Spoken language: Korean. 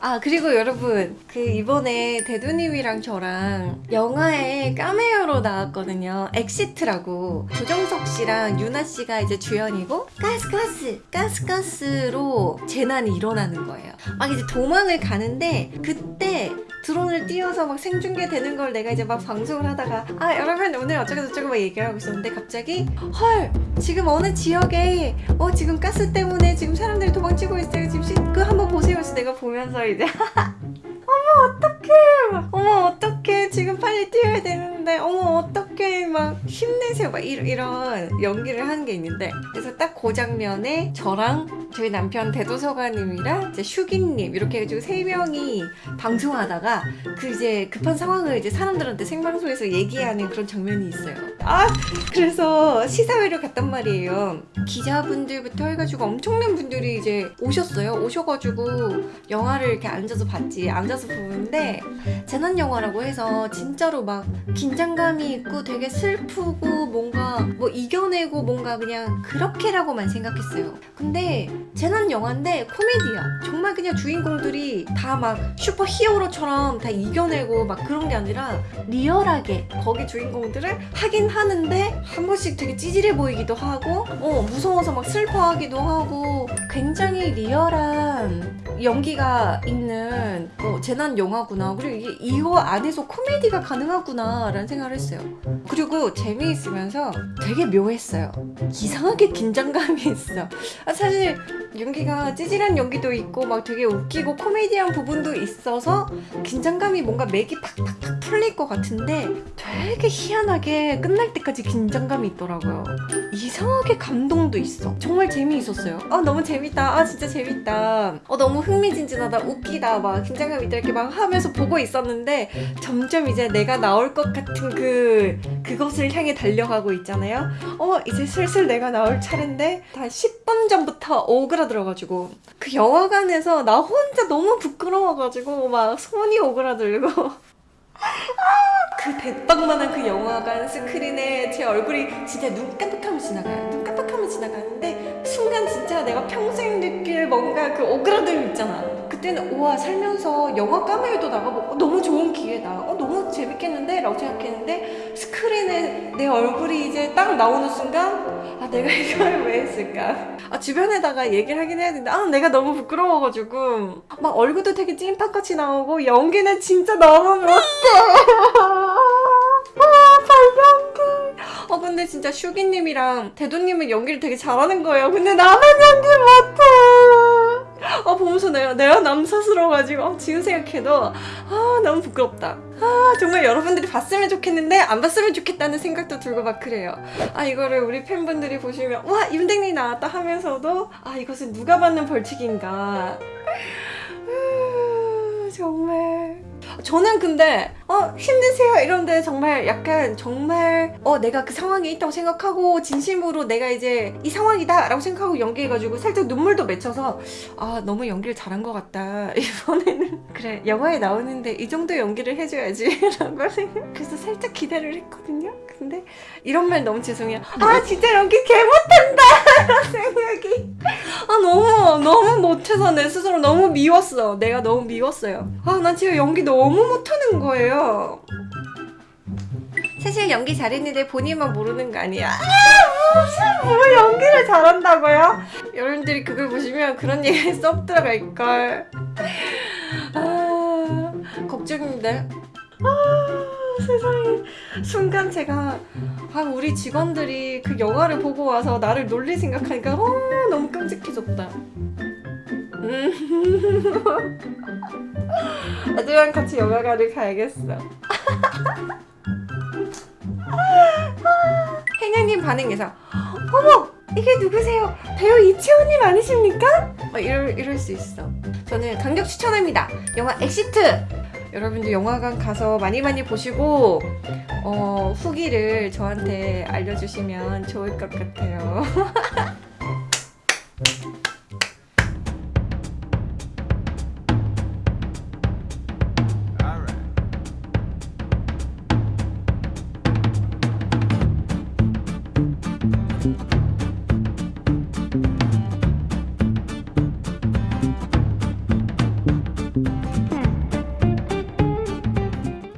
아 그리고 여러분 그 이번에 대도님이랑 저랑 영화에 까메오로 나왔거든요. 엑시트라고. 조정석 씨랑 윤아 씨가 이제 주연이고 가스가스 가스가스로 재난이 일어나는 거예요. 막 이제 도망을 가는데 그때 드론을 띄워서 막 생중계 되는 걸 내가 이제 막 방송을 하다가 아 여러분 오늘 어쩌고 저쩌고 막 얘기를 하고 있었는데 갑자기 헐! 지금 어느 지역에 어 지금 가스 때문에 지금 사람들이 도망치고 있어요. 지금 내가 보면서 이제 어머 어떡해. 어머 어떡해. 지금 빨리 뛰어야 되는데. 어머 어떡해 막 힘내세요. 막 이런, 이런 연기를 하는 게 있는데. 그래서 딱 그 장면에 저랑 저희 남편 대도서관님이랑 이제 슈기님 이렇게 해가지고 세 명이 방송하다가 그 이제 급한 상황을 이제 사람들한테 생방송에서 얘기하는 그런 장면이 있어요. 아 그래서 시사회를 갔단 말이에요. 기자분들부터 해가지고 엄청난 분들이 이제 오셨어요. 오셔가지고 영화를 이렇게 앉아서 봤지. 앉아서 보는데 재난 영화라고 해서 진짜로 막 긴장감이 있고 되게 슬프고 뭔가 뭐 이겨내고 뭔가 그냥 그렇게라고만 생각했어요. 근데 재난 영화인데 코미디야. 정말 그냥 주인공들이 다 막 슈퍼 히어로처럼 다 이겨내고 막 그런 게 아니라 리얼하게 거기 주인공들을 하긴 하는데 한 번씩 되게 찌질해 보이기도 하고 어 무서워서 막 슬퍼하기도 하고 굉장히 리얼한 연기가 있는 어, 재난 영화구나. 그리고 이게 이거 안에서 코미디가 가능하구나 라는 생각을 했어요 그리고 재미있으면서 되게 묘했어요. 이상하게 긴장감이 있어. 아, 사실 연기가 찌질한 연기도 있고 막 되게 웃기고 코미디한 부분도 있어서 긴장감이 뭔가 맥이 팍팍팍 풀릴 것 같은데 되게 희한하게 끝날 때까지 긴장감이 있더라고요. 이상하게 감동도 있어. 정말 재미있었어요. 아 너무 재밌다. 아 진짜 재밌다. 어 너무 흥미진진하다. 웃기다. 막 긴장감 있다. 이렇게 막 하면서 보고 있었는데 점점 이제 내가 나올 것 같은 그 그것을 향해 달려가고 있잖아요. 어 이제 슬슬 내가 나올 차례인데 다 10분 전부터 오그라 들어가지고 그 영화관에서 나 혼자 너무 부끄러워가지고 막 손이 오그라들고 그 대빵만한 그 영화관 스크린에 제 얼굴이 진짜 눈 깜빡하면 지나가요. 눈 깜빡하면 지나가는데 순간 진짜 내가 평생 느낄 뭔가 그 오그라듦 있잖아. 그때는 우와 살면서 영화 까메오도 나가보고 어, 너무 좋은 기회다. 어 너무 재밌겠는데? 라고 생각했는데 내 얼굴이 이제 딱 나오는 순간 아 내가 이걸 왜 했을까? 아 주변에다가 얘기를 하긴 해야 되는데 아 내가 너무 부끄러워가지고 막 얼굴도 되게 찐빵같이 나오고 연기는 진짜 너무 못해. 아, 발연기. 어, 근데 진짜 슈기님이랑 대도님은 연기를 되게 잘하는 거예요. 근데 나만 연기 못해. 어, 보면서 내가, 내가 남사스러워가지고, 어, 지금 생각해도, 아, 너무 부끄럽다. 아, 정말 여러분들이 봤으면 좋겠는데, 안 봤으면 좋겠다는 생각도 들고 막 그래요. 아, 이거를 우리 팬분들이 보시면, 와, 임댕님 나왔다 하면서도, 아, 이것은 누가 받는 벌칙인가. 아, 정말. 저는 근데 어 힘드세요. 이런데 정말 약간 정말 어 내가 그 상황에 있다고 생각하고 진심으로 내가 이제 이 상황이다 라고 생각하고 연기해가지고 살짝 눈물도 맺혀서 아 너무 연기를 잘한 것 같다. 이번에는 그래 영화에 나오는데 이 정도 연기를 해줘야지. 라고 생각 그래서 살짝 기대를 했거든요. 근데 이런 말 너무 죄송해요. 아 진짜 연기 개 못한다! 이런 생각이 아 너무 너무 못해서 내 스스로 너무 미웠어. 내가 너무 미웠어요. 아 난 지금 연기 너무 못하는 거예요. 사실 연기 잘했는데 본인만 모르는 거 아니야. 아, 무슨 뭐 연기를 잘한다고요? 여러분들이 그걸 보시면 그런 얘기 쏙 들어갈걸. 아 걱정인데 아 세상에 순간 제가 아 우리 직원들이 그 영화를 보고 와서 나를 놀릴 생각하니까 어, 너무 끔찍해졌다 음. 애들이랑 같이 영화관을 가야겠어 행여님 반응에서 어머 이게 누구세요? 배우 이채원님 아니십니까? 막 이럴, 이럴 수 있어 저는 강력 추천합니다 영화 엑시트 여러분들 영화관 가서 많이 많이 보시고 어, 후기를 저한테 알려주시면 좋을 것 같아요